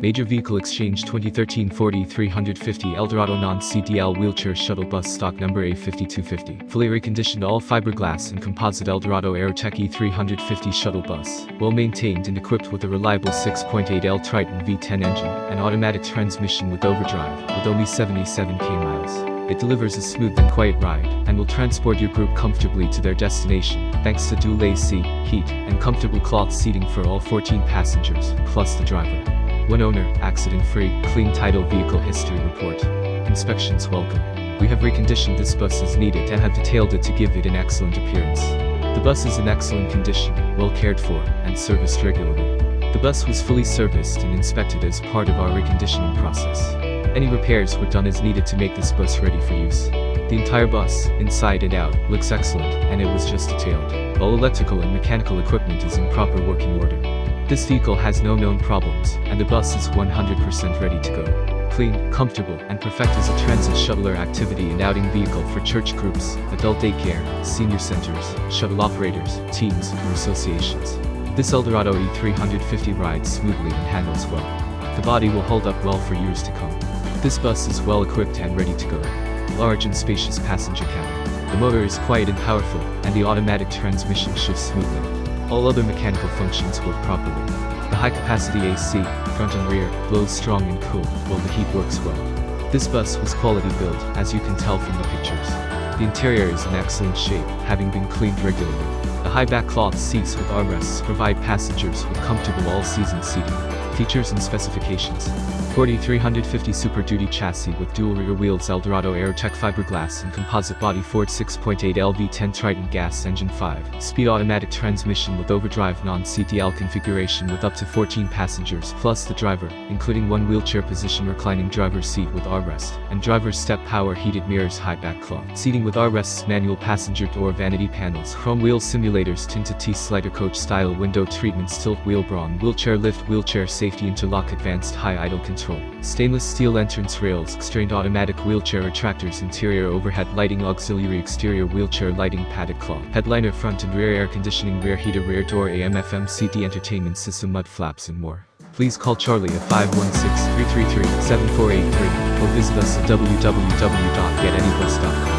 Major Vehicle Exchange 2013 Ford E350 Eldorado Non-CDL Wheelchair Shuttle Bus Stock Number A5250 Fully reconditioned all fiberglass and composite Eldorado Aerotech E350 Shuttle Bus. Well maintained and equipped with a reliable 6.8L Triton V10 engine and automatic transmission with overdrive with only 77k miles. It delivers a smooth and quiet ride, and will transport your group comfortably to their destination, thanks to dual AC, heat, and comfortable cloth seating for all 14 passengers, plus the driver. One owner, accident-free, clean title vehicle history report. Inspections welcome. We have reconditioned this bus as needed and have detailed it to give it an excellent appearance. The bus is in excellent condition, well cared for, and serviced regularly. The bus was fully serviced and inspected as part of our reconditioning process. Any repairs were done as needed to make this bus ready for use. The entire bus, inside and out, looks excellent, and it was just detailed. All electrical and mechanical equipment is in proper working order. This vehicle has no known problems, and the bus is 100% ready to go. Clean, comfortable, and perfect as a transit shuttler activity and outing vehicle for church groups, adult daycare, senior centers, shuttle operators, teams, or associations. This Eldorado E350 rides smoothly and handles well. The body will hold up well for years to come. This bus is well equipped and ready to go. Large and spacious passenger cabin. The motor is quiet and powerful, and the automatic transmission shifts smoothly. All other mechanical functions work properly. The high-capacity AC, front and rear, blows strong and cool, while the heat works well. This bus was quality built, as you can tell from the pictures. The interior is in excellent shape, having been cleaned regularly. The high-back cloth seats with armrests provide passengers with comfortable all-season seating. Features and specifications. Ford E350 Super Duty chassis with dual rear wheels Eldorado Aerotech fiberglass and composite body Ford 6.8 LV10 Triton gas engine 5. Speed automatic transmission with overdrive non-CDL configuration with up to 14 passengers plus the driver, including one wheelchair position reclining driver's seat with armrest, and driver's step power heated mirrors high back cloth. Seating with armrests manual passenger door vanity panels, chrome wheel simulators tinted T-slider coach style window treatments tilt wheel Braun wheelchair lift wheelchair safety safety interlock advanced high idle control. Stainless steel entrance rails, strained automatic wheelchair retractors interior overhead lighting auxiliary exterior wheelchair lighting padded cloth. Headliner front and rear air conditioning rear heater rear door AM FM CD entertainment system mud flaps and more. Please call Charlie at 516-333-7483 or visit us at www.getanybus.com.